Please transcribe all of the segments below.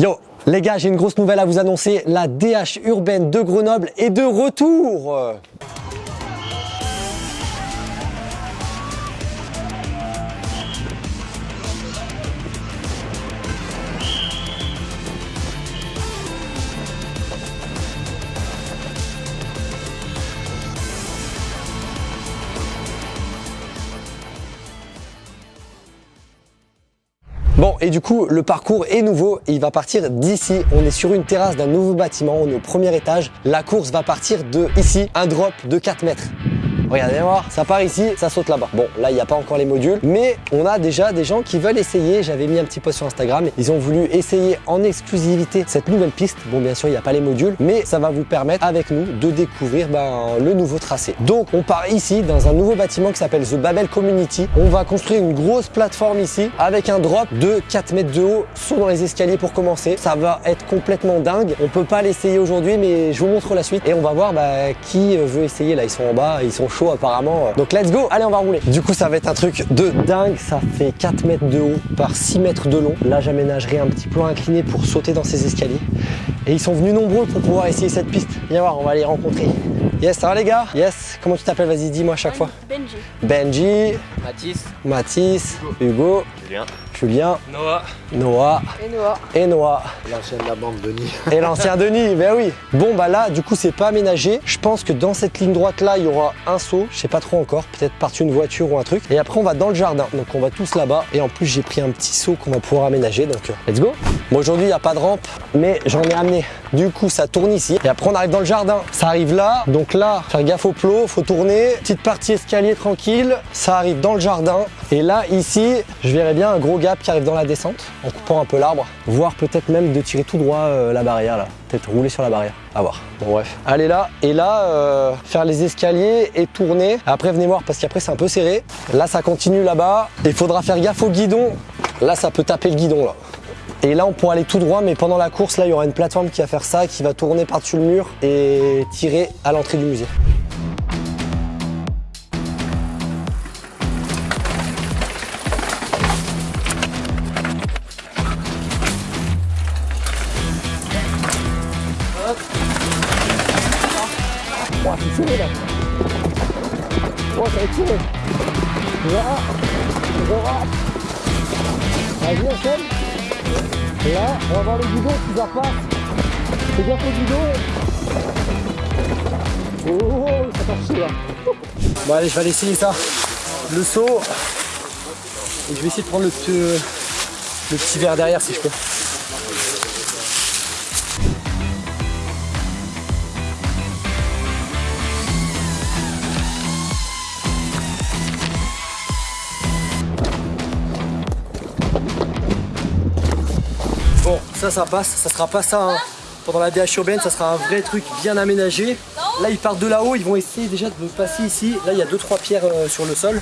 Yo les gars, j'ai une grosse nouvelle à vous annoncer. La DH urbaine de Grenoble est de retour. Et du coup, le parcours est nouveau il va partir d'ici. On est sur une terrasse d'un nouveau bâtiment, on est au premier étage. La course va partir de ici, un drop de 4 mètres. Regardez voir, ça part ici, ça saute là-bas. Bon, là, il n'y a pas encore les modules, mais on a déjà des gens qui veulent essayer. J'avais mis un petit post sur Instagram. Ils ont voulu essayer en exclusivité cette nouvelle piste. Bon, bien sûr, il n'y a pas les modules, mais ça va vous permettre avec nous de découvrir ben, le nouveau tracé. Donc, on part ici dans un nouveau bâtiment qui s'appelle The Babel Community. On va construire une grosse plateforme ici avec un drop de 4 mètres de haut, saut dans les escaliers pour commencer. Ça va être complètement dingue. On peut pas l'essayer aujourd'hui, mais je vous montre la suite et on va voir bah, qui veut essayer. Là, ils sont en bas, ils sont chauds apparemment. Donc let's go, allez on va rouler. Du coup ça va être un truc de dingue, ça fait 4 mètres de haut par 6 mètres de long. Là j'aménagerai un petit plan incliné pour sauter dans ces escaliers. Et ils sont venus nombreux pour pouvoir essayer cette piste. Viens voir, on va les rencontrer. Yes, ça va les gars? Yes, comment tu t'appelles? Vas-y, dis-moi à chaque fois. Benji. Benji. Mathis. Mathis. Hugo. Julien. Julien. Noah. Noah. Et Noah. Et Noah. L'ancien de la bande Denis. Et l'ancien Denis, ben oui. Bon bah là, du coup, c'est pas aménagé. Je pense que dans cette ligne droite là, il y aura un saut. Je sais pas trop encore. Peut-être par une voiture ou un truc. Et après, on va dans le jardin. Donc on va tous là-bas. Et en plus, j'ai pris un petit saut qu'on va pouvoir aménager. Donc euh, let's go. Bon aujourd'hui, il n'y a pas de rampe, mais j'en ai amené. Du coup, ça tourne ici. Et après, on arrive dans le jardin. Ça arrive là. Donc là, faire gaffe au plot, faut tourner. Petite partie escalier tranquille. Ça arrive dans le jardin. Et là, ici, je verrais bien un gros gap qui arrive dans la descente en coupant un peu l'arbre. Voire peut-être même de tirer tout droit euh, la barrière là. Peut-être rouler sur la barrière. À voir. Bon bref. Allez là. Et là, euh, faire les escaliers et tourner. Après, venez voir parce qu'après, c'est un peu serré. Là, ça continue là-bas. Il faudra faire gaffe au guidon. Là, ça peut taper le guidon là. Et là, on pourra aller tout droit, mais pendant la course, là, il y aura une plateforme qui va faire ça, qui va tourner par-dessus le mur et tirer à l'entrée du musée. Oh, ça va enchaîne. Là, on va voir le guidon qui va pas. Fais gaffe au guidon. Oh, ça torche là. Bon allez, je vais aller essayer ça. Le saut. Et je vais essayer de prendre le le petit verre derrière si je peux. Ça, ça passe. Ça sera pas ça hein. pendant la DH urbaine. Ça sera un vrai truc bien aménagé. Là, ils partent de là-haut. Ils vont essayer déjà de passer ici. Là, il y a deux trois pierres euh, sur le sol.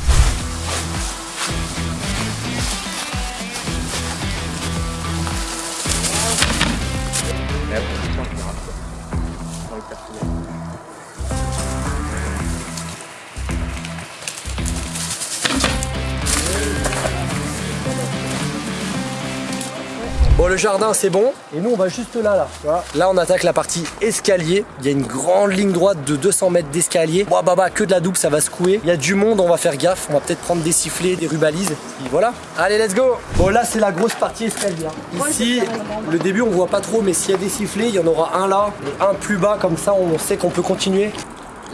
Bon, le jardin, c'est bon. Et nous, on va juste là, là. tu vois. Là, on attaque la partie escalier. Il y a une grande ligne droite de 200 mètres d'escalier. Bon, bah, bah, que de la double, ça va secouer. Il y a du monde, on va faire gaffe. On va peut-être prendre des sifflets, des rubalises. Et voilà. Allez, let's go. Bon, là, c'est la grosse partie escalier. hein. Ici, le début, on voit pas trop, mais s'il y a des sifflets, il y en aura un là et un plus bas. Comme ça, on sait qu'on peut continuer.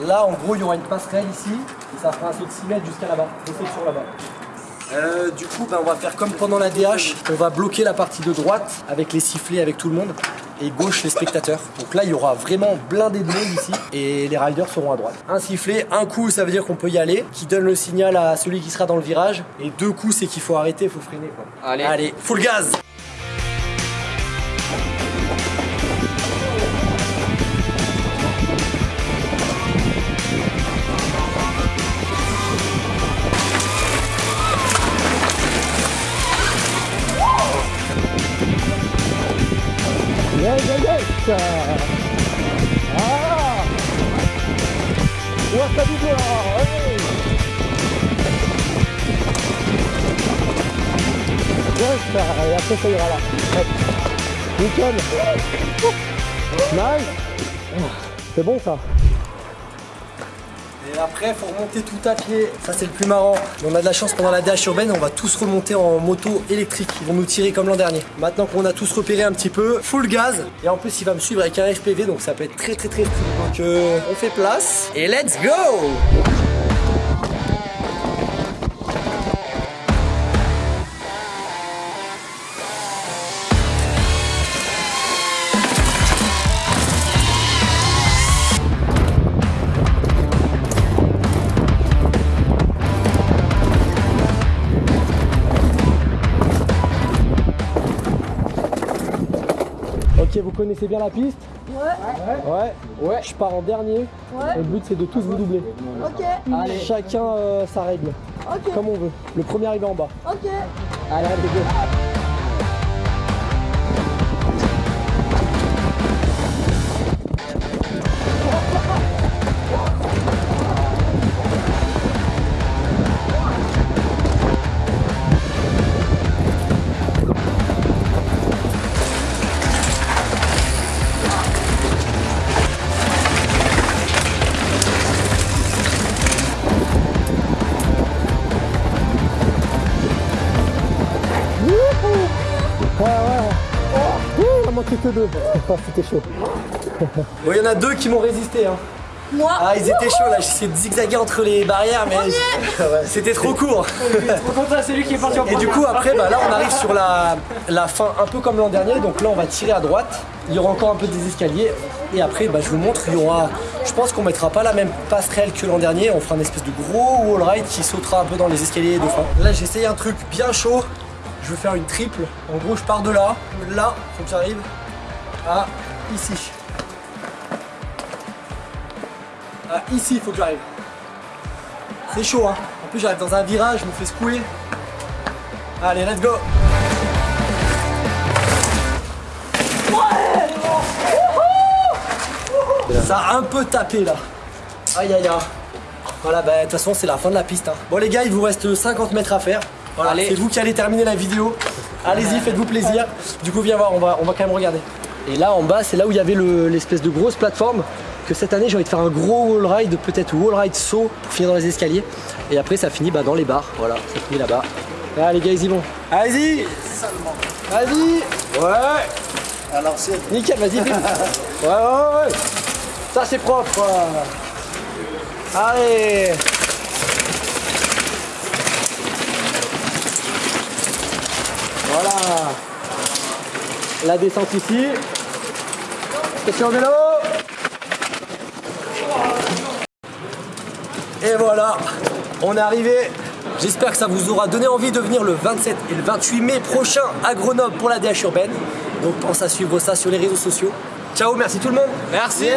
Là, en gros, il y aura une passerelle ici. Et ça fera un saut de 6 mètres jusqu'à là-bas. Deux sections là-bas. Euh, du coup, ben, on va faire comme pendant la DH. On va bloquer la partie de droite avec les sifflets, avec tout le monde. Et gauche, les spectateurs. Donc là, il y aura vraiment blindé de monde ici. Et les riders seront à droite. Un sifflet, un coup, ça veut dire qu'on peut y aller. Qui donne le signal à celui qui sera dans le virage. Et deux coups, c'est qu'il faut arrêter, il faut freiner. Quoi. Allez. Allez, full gaz yes. Ah ça dit bien, hey. Yes, et après ça ira là. Hop. Nickel. Nice. C'est bon ça. Et après, faut remonter tout à pied. Ça, c'est le plus marrant. On a de la chance pendant la DH urbaine, on va tous remonter en moto électrique. Ils vont nous tirer comme l'an dernier. Maintenant qu'on a tous repéré un petit peu, full gaz. Et en plus, il va me suivre avec un FPV, donc ça peut être très très très cool. Donc, euh, on fait place et let's go! Ok, vous connaissez bien la piste Ouais, Ouais. Ouais. Je pars en dernier. ouais, Le but c'est de tous vous doubler. ok, Allez, chacun euh, sa règle, ok, comme on veut. Le premier arrivé en bas. ok. Allez, allez, go. Que deux. C'était chaud. Bon, il y en a deux qui m'ont résisté. Hein. Moi, Ah, ils étaient chauds là. J'essayais de zigzaguer entre les barrières, mais c'était trop court. c'est lui qui est parti en Et du coup, après, bah, là, on arrive sur la, la fin, un peu comme l'an dernier. Donc là, on va tirer à droite. Il y aura encore un peu des escaliers. Et après, bah, je vous montre, il y aura. Je pense qu'on mettra pas la même passerelle que l'an dernier. On fera une espèce de gros wall ride qui sautera un peu dans les escaliers de fin. Là, j'ai essayé un truc bien chaud. Je veux faire une triple. En gros, je pars de là. Là, faut que j'arrive à ici. À ici, il faut que j'arrive. C'est chaud, hein. En plus, j'arrive dans un virage, je me fais secouer. Allez, let's go Ça a un peu tapé là. Aïe aïe aïe. Voilà, bah de toute façon c'est la fin de la piste. hein. Bon les gars, il vous reste 50 mètres à faire. Voilà, c'est vous qui allez terminer la vidéo. Allez-y, faites-vous plaisir. Du coup, viens voir, on va, on va quand même regarder. Et là en bas, c'est là où il y avait le- l'espèce de grosse plateforme. Que cette année, j'ai envie de faire un gros wall ride, peut-être wall ride saut pour finir dans les escaliers. Et après, ça finit bah, dans les bars. Voilà, ça finit là-bas. Là, les gars, ils y vont. Allez-y Vas-y Ouais Alors c'est Nickel, vas-y. Ouais, ouais, ouais. Ça, c'est propre. Allez. Voilà. La descente ici. Question vélo. Et voilà, on est arrivé. J'espère que ça vous aura donné envie de venir le 27 et le 28 mai prochain à Grenoble pour la DH urbaine. Donc pense à suivre ça sur les réseaux sociaux. Ciao, merci tout le monde. Merci.